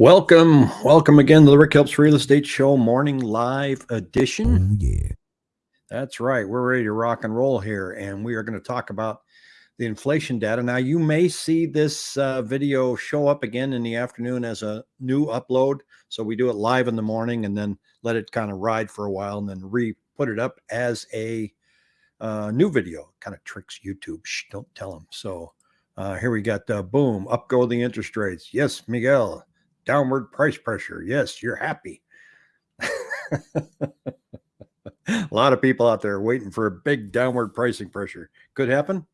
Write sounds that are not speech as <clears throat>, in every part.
Welcome, welcome again to the Rick Helps Real Estate Show morning live edition. Oh, yeah. That's right. We're ready to rock and roll here, and we are going to talk about the inflation data. Now, you may see this uh, video show up again in the afternoon as a new upload. So we do it live in the morning and then let it kind of ride for a while and then re put it up as a uh, new video. Kind of tricks YouTube. Shh, don't tell them. So uh, here we got uh, boom, up go the interest rates. Yes, Miguel downward price pressure. Yes, you're happy. <laughs> a lot of people out there waiting for a big downward pricing pressure. Could happen.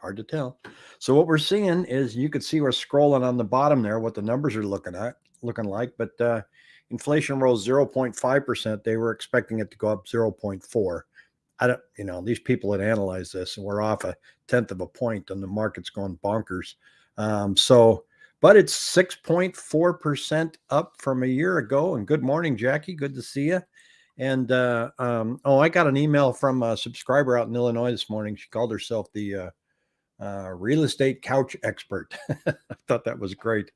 Hard to tell. So what we're seeing is you could see we're scrolling on the bottom there, what the numbers are looking at, looking like. But uh, inflation rose 0.5%. They were expecting it to go up 0.4. I don't, you know, these people that analyze this and we're off a tenth of a point and the market's going bonkers. Um, so but it's 6.4% up from a year ago. And good morning, Jackie. Good to see you. And uh, um, oh, I got an email from a subscriber out in Illinois this morning. She called herself the uh, uh, real estate couch expert. <laughs> I thought that was great.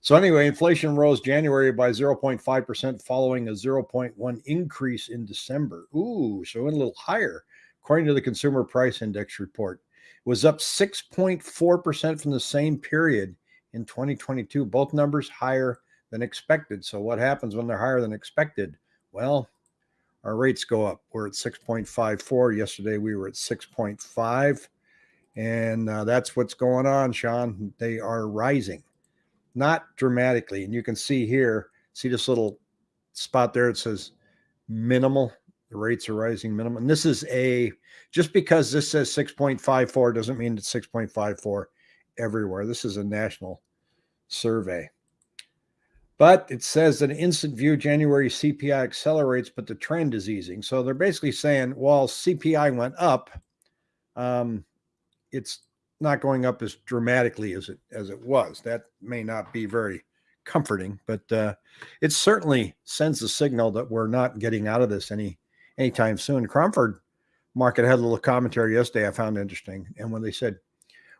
So anyway, inflation rose January by 0.5% following a 0.1 increase in December. Ooh, so went a little higher. According to the Consumer Price Index report, it was up 6.4% from the same period in 2022. Both numbers higher than expected. So what happens when they're higher than expected? Well, our rates go up. We're at 6.54. Yesterday we were at 6.5. And uh, that's what's going on, Sean. They are rising, not dramatically. And you can see here, see this little spot there. It says minimal. The rates are rising minimum. And this is a, just because this says 6.54 doesn't mean it's 6.54 everywhere. This is a national survey. But it says that instant view January CPI accelerates, but the trend is easing. So they're basically saying, while CPI went up, um, it's not going up as dramatically as it as it was. That may not be very comforting, but uh, it certainly sends a signal that we're not getting out of this any anytime soon. Cromford market had a little commentary yesterday I found interesting, and when they said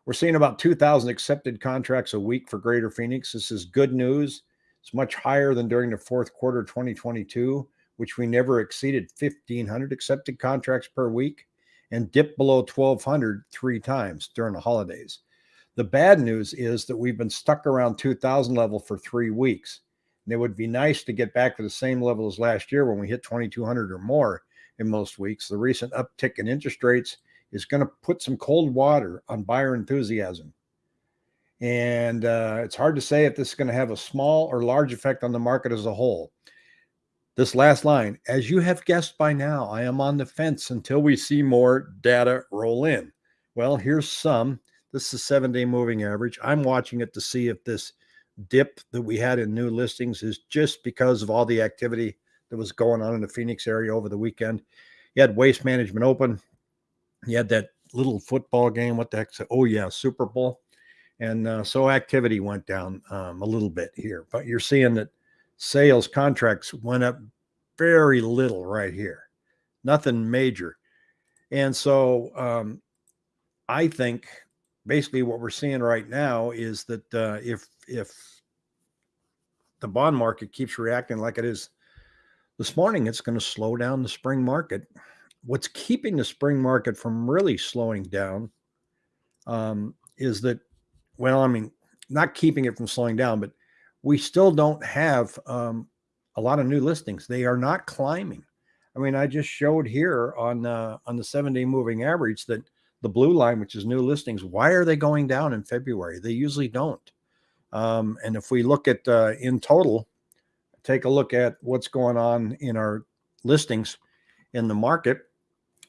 we're seeing about 2,000 accepted contracts a week for Greater Phoenix. This is good news. It's much higher than during the fourth quarter 2022, which we never exceeded 1,500 accepted contracts per week and dipped below 1,200 three times during the holidays. The bad news is that we've been stuck around 2,000 level for three weeks. And it would be nice to get back to the same level as last year when we hit 2,200 or more in most weeks. The recent uptick in interest rates is going to put some cold water on buyer enthusiasm. And uh, it's hard to say if this is going to have a small or large effect on the market as a whole. This last line, as you have guessed by now, I am on the fence until we see more data roll in. Well, here's some. This is seven day moving average. I'm watching it to see if this dip that we had in new listings is just because of all the activity that was going on in the Phoenix area over the weekend. You had waste management open, you had that little football game. What the heck? Oh yeah, Super Bowl. And uh, so activity went down um, a little bit here, but you're seeing that sales contracts went up very little right here, nothing major. And so um, I think basically what we're seeing right now is that uh, if if the bond market keeps reacting like it is this morning, it's going to slow down the spring market what's keeping the spring market from really slowing down um, is that, well, I mean, not keeping it from slowing down, but we still don't have um, a lot of new listings. They are not climbing. I mean, I just showed here on uh, on the seven day moving average that the blue line, which is new listings, why are they going down in February? They usually don't. Um, and if we look at uh, in total, take a look at what's going on in our listings in the market.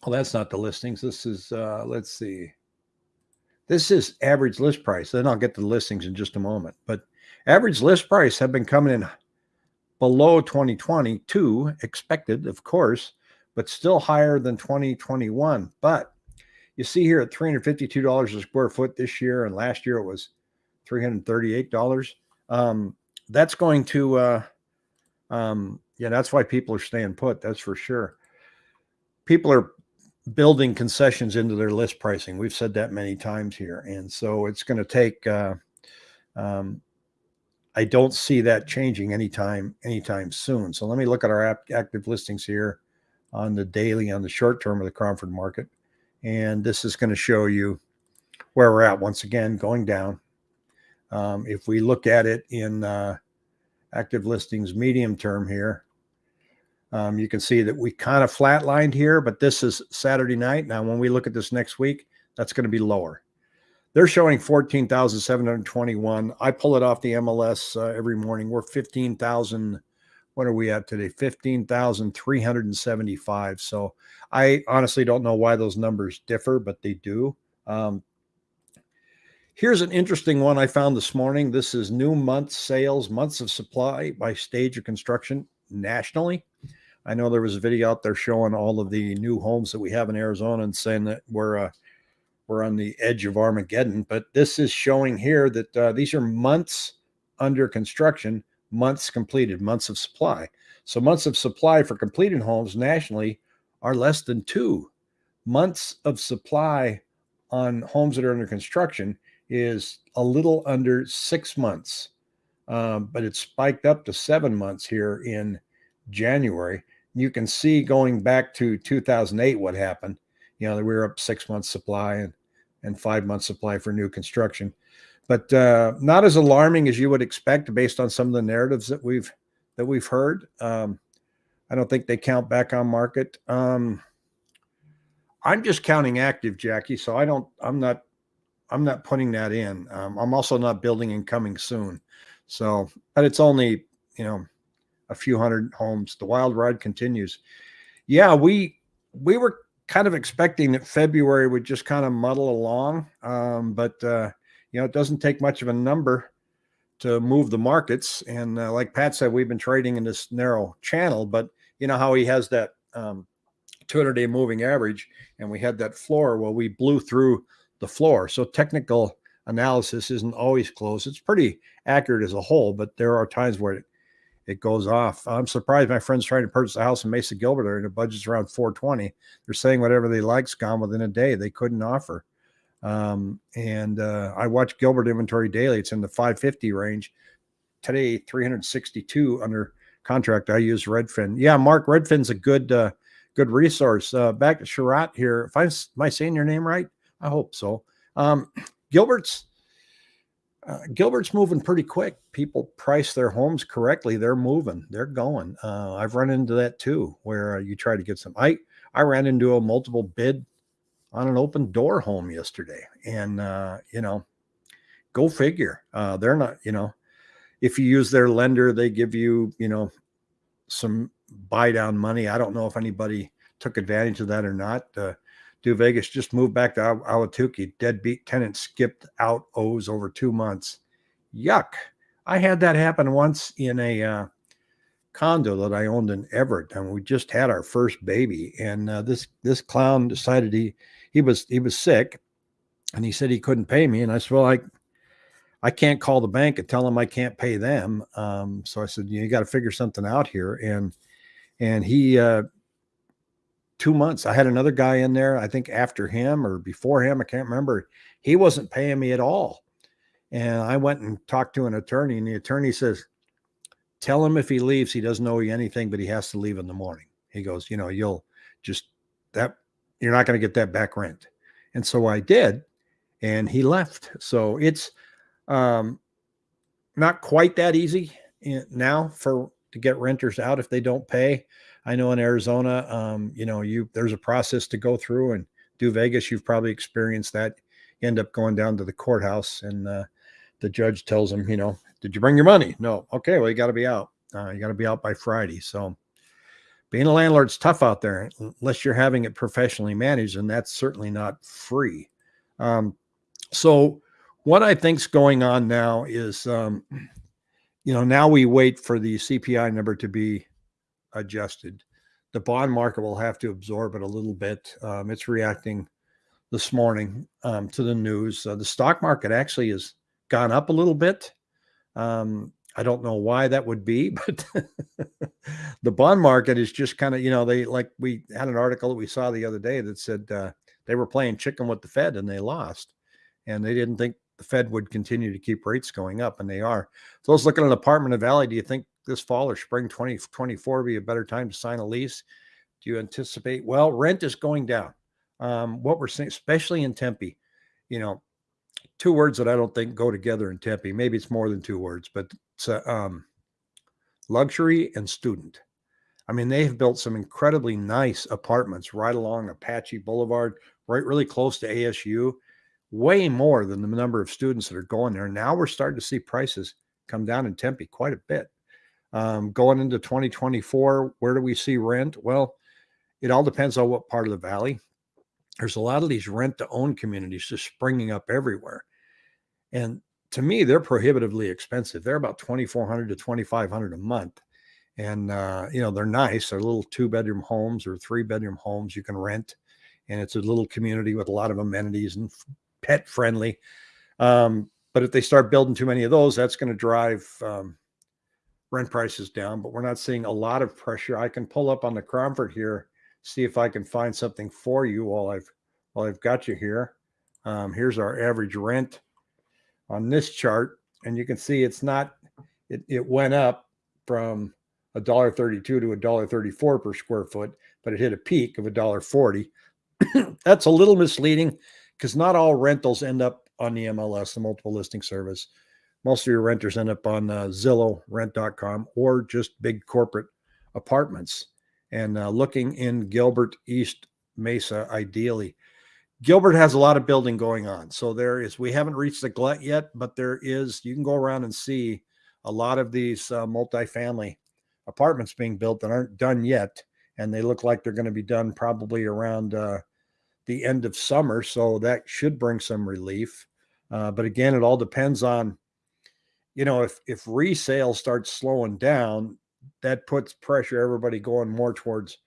Well, that's not the listings. This is, uh, let's see. This is average list price. Then I'll get to the listings in just a moment. But average list price have been coming in below 2022, expected, of course, but still higher than 2021. But you see here at $352 a square foot this year, and last year it was $338. Um, that's going to, uh, um, yeah, that's why people are staying put. That's for sure. People are building concessions into their list pricing. We've said that many times here. And so it's going to take uh, um, I don't see that changing anytime anytime soon. So let me look at our active listings here on the daily on the short term of the Cromford market, and this is going to show you where we're at. Once again, going down. Um, if we look at it in uh, active listings medium term here, um, you can see that we kind of flatlined here, but this is Saturday night. Now, when we look at this next week, that's going to be lower. They're showing 14,721. I pull it off the MLS uh, every morning. We're 15,000. What are we at today? 15,375. So I honestly don't know why those numbers differ, but they do. Um, here's an interesting one I found this morning. This is new month sales, months of supply by stage of construction nationally. I know there was a video out there showing all of the new homes that we have in Arizona and saying that we're uh, we're on the edge of Armageddon. But this is showing here that uh, these are months under construction, months completed, months of supply. So months of supply for completed homes nationally are less than two. Months of supply on homes that are under construction is a little under six months, um, but it spiked up to seven months here in January. You can see going back to 2008 what happened you know, we were up six months supply and, and five months supply for new construction, but uh, not as alarming as you would expect based on some of the narratives that we've that we've heard. Um, I don't think they count back on market. Um, I'm just counting active, Jackie. So I don't. I'm not. I'm not putting that in. Um, I'm also not building and coming soon. So, but it's only you know a few hundred homes. The wild ride continues. Yeah, we we were kind of expecting that February would just kind of muddle along. Um, but, uh, you know, it doesn't take much of a number to move the markets. And uh, like Pat said, we've been trading in this narrow channel, but you know how he has that um, 200 day moving average and we had that floor. Well, we blew through the floor. So technical analysis isn't always close. It's pretty accurate as a whole, but there are times where it, it goes off. I'm surprised my friends trying to purchase a house in Mesa Gilbert and the budget's around 420. They're saying whatever they like's gone within a day. They couldn't offer. Um, and uh, I watch Gilbert inventory daily. It's in the 550 range. Today, 362 under contract. I use Redfin. Yeah, Mark Redfin's a good uh, good resource. Uh, back to Sharat here. If I am I saying your name right? I hope so. Um, <clears throat> Gilbert's uh, Gilbert's moving pretty quick. People price their homes correctly. They're moving. They're going. Uh, I've run into that too, where uh, you try to get some. I I ran into a multiple bid on an Opendoor home yesterday, and uh, you know, go figure. Uh, they're not. You know, if you use their lender, they give you you know some buy down money. I don't know if anybody took advantage of that or not. Uh, do Vegas just moved back to Ahwatukee. Deadbeat tenant skipped out owes over two months. Yuck. I had that happen once in a uh, condo that I owned in Everett, and we just had our first baby. And uh, this this clown decided he he was he was sick, and he said he couldn't pay me. And I said, well, I I can't call the bank and tell them I can't pay them. Um, so I said, you, know, you got to figure something out here. And and he uh, two months. I had another guy in there, I think after him or before him, I can't remember. He wasn't paying me at all. And I went and talked to an attorney, and the attorney says, Tell him if he leaves, he doesn't owe you anything, but he has to leave in the morning. He goes, You know, you'll just that, you're not going to get that back rent. And so I did, and he left. So it's um, not quite that easy eh, now for to get renters out if they don't pay. I know in Arizona, um, you know, you there's a process to go through, and do Vegas, you've probably experienced that. You end up going down to the courthouse, and uh, the judge tells them, you know, did you bring your money? No. Okay, well, you got to be out. Uh, you got to be out by Friday. So, being a landlord's tough out there unless you're having it professionally managed, and that's certainly not free. Um, so, what I think's going on now is, um, you know, now we wait for the CPI number to be adjusted. The bond market will have to absorb it a little bit. Um, it's reacting this morning um, to the news. Uh, the stock market actually has gone up a little bit. Um, I don't know why that would be, <laughs> but the bond market is just kind of, you know, they like we had an article that we saw the other day that said uh, they were playing chicken with the Fed and they lost. And they didn't think the Fed would continue to keep rates going up, and they are. Those looking at an apartment the Valley, do you think this fall or spring 2024 be a better time to sign a lease? Do you anticipate? Well, rent is going down. Um, what we're seeing, especially in Tempe, you know, two words that I don't think go together in Tempe. Maybe it's more than two words, but it's uh, um, luxury and student. I mean, they have built some incredibly nice apartments right along Apache Boulevard, right really close to ASU, way more than the number of students that are going there. Now we're starting to see prices come down in Tempe quite a bit. Um, going into 2024, where do we see rent? Well, it all depends on what part of the valley. There's a lot of these rent to own communities just springing up everywhere. And to me, they're prohibitively expensive. They're about 2400 to 2500 a month. And, uh, you know, they're nice. They're little two bedroom homes or three bedroom homes you can rent. And it's a little community with a lot of amenities and pet friendly. Um, but if they start building too many of those, that's going to drive um, rent prices down. But we're not seeing a lot of pressure. I can pull up on the Cromford here, see if I can find something for you while I've while I've got you here. Um, here's our average rent on this chart, and you can see it's not. It, it went up from a dollar thirty-two to a dollar thirty-four per square foot, but it hit a peak of a dollar forty. <clears throat> That's a little misleading because not all rentals end up on the MLS, the multiple listing service. Most of your renters end up on uh, Zillow, rent.com, or just big corporate apartments. And uh, looking in Gilbert, East Mesa, ideally. Gilbert has a lot of building going on. So there is, we haven't reached the glut yet, but there is, you can go around and see a lot of these uh, multifamily apartments being built that aren't done yet. And they look like they're going to be done probably around uh, the end of summer. So that should bring some relief. Uh, but again, it all depends on, you know, if if resale starts slowing down, that puts pressure everybody going more towards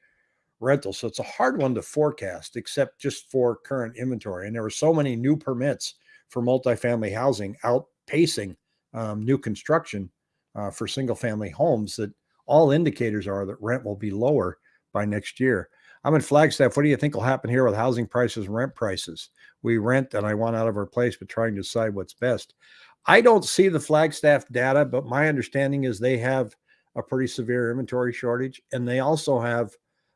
rental. So it's a hard one to forecast, except just for current inventory. And there were so many new permits for multifamily housing outpacing um, new construction uh, for single family homes that all indicators are that rent will be lower by next year. I'm in Flagstaff. What do you think will happen here with housing prices and rent prices? We rent and I want out of our place, but trying to decide what's best. I don't see the Flagstaff data, but my understanding is they have a pretty severe inventory shortage and they also have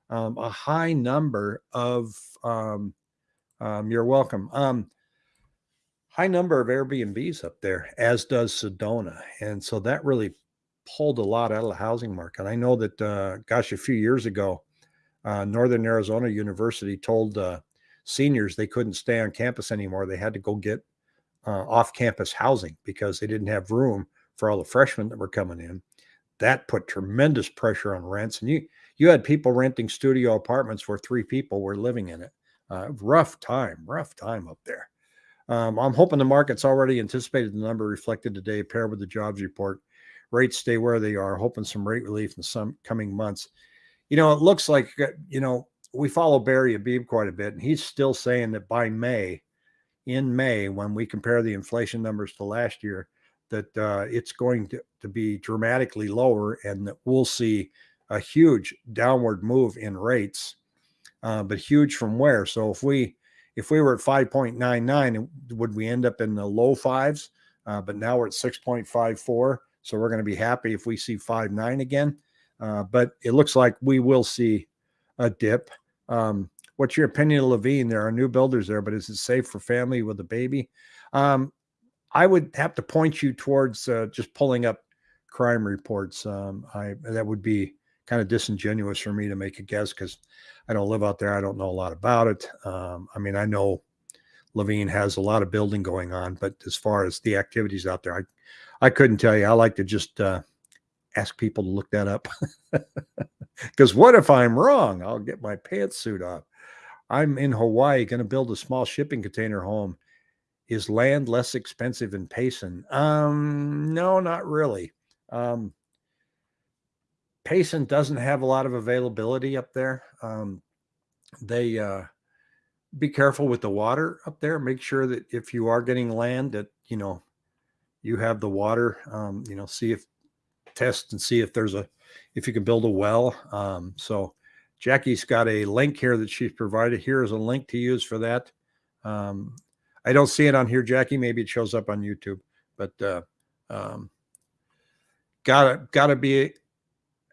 um, a high number of, um, um, you're welcome, um, high number of Airbnbs up there, as does Sedona. And so that really pulled a lot out of the housing market. I know that, uh, gosh, a few years ago, uh, Northern Arizona University told uh, seniors they couldn't stay on campus anymore. They had to go get uh, off campus housing because they didn't have room for all the freshmen that were coming in. That put tremendous pressure on rents. And you, you had people renting studio apartments where three people were living in it. Uh, rough time, rough time up there. Um, I'm hoping the market's already anticipated the number reflected today, paired with the jobs report. Rates stay where they are, hoping some rate relief in some coming months you know, it looks like, uh, you know, we follow Barry Habib quite a bit, and he's still saying that by May, in May, when we compare the inflation numbers to last year, that uh, it's going to, to be dramatically lower and that we'll see a huge downward move in rates, uh, but huge from where? So if we if we were at 5.99, would we end up in the low fives? Uh, but now we're at 6.54. So we're going to be happy if we see 5.9 again. Uh, but it looks like we will see a dip. Um, what's your opinion of Laveen? There are new builders there, but is it safe for family with a baby? Um, I would have to point you towards uh, just pulling up crime reports. Um, I that would be kind of disingenuous for me to make a guess because I don't live out there. I don't know a lot about it. Um, I mean, I know Laveen has a lot of building going on, but as far as the activities out there, I I couldn't tell you. I like to just uh, ask people to look that up. <laughs> Because what if I'm wrong? I'll get my pantsuit off. I'm in Hawaii, going to build a small shipping container home. Is land less expensive in Payson? Um, no, not really. Um, Payson doesn't have a lot of availability up there. Um, they uh, be careful with the water up there. Make sure that if you are getting land, that you know you have the water. Um, you know, see if test and see if there's a if you can build a well. Um, so Jackie's got a link here that she's provided. Here is a link to use for that. Um, I don't see it on here, Jackie. Maybe it shows up on YouTube, but uh, um, gotta gotta be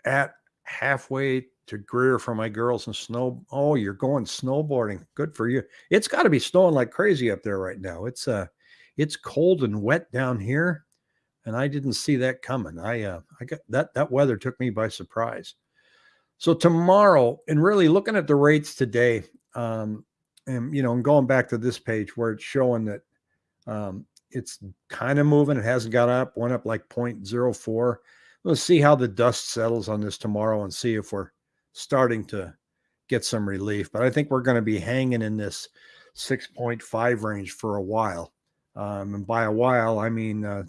at halfway to Greer for my girls and snow. Oh, you're going snowboarding. Good for you. It's got to be snowing like crazy up there right now. It's uh, it's cold and wet down here, and I didn't see that coming. I uh, I got that that weather took me by surprise. So tomorrow, and really looking at the rates today, um, and you know, and going back to this page where it's showing that um, it's kind of moving. It hasn't got up, went up like 0.04. Let's see how the dust settles on this tomorrow and see if we're starting to get some relief. But I think we're going to be hanging in this 6.5 range for a while. Um, and by a while, I mean uh,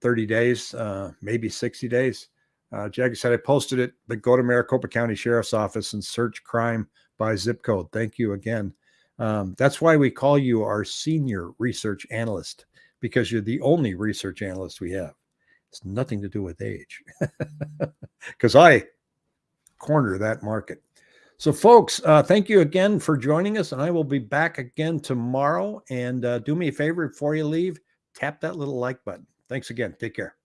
30 days, uh, maybe 60 days. Uh, Jackie said, I posted it, but go to Maricopa County Sheriff's Office and search crime by zip code. Thank you again. Um, that's why we call you our senior research analyst because you're the only research analyst we have. It's nothing to do with age <laughs> because I corner that market. So, folks, uh, thank you again for joining us, and I will be back again tomorrow. And uh, do me a favor before you leave, tap that little like button. Thanks again. Take care.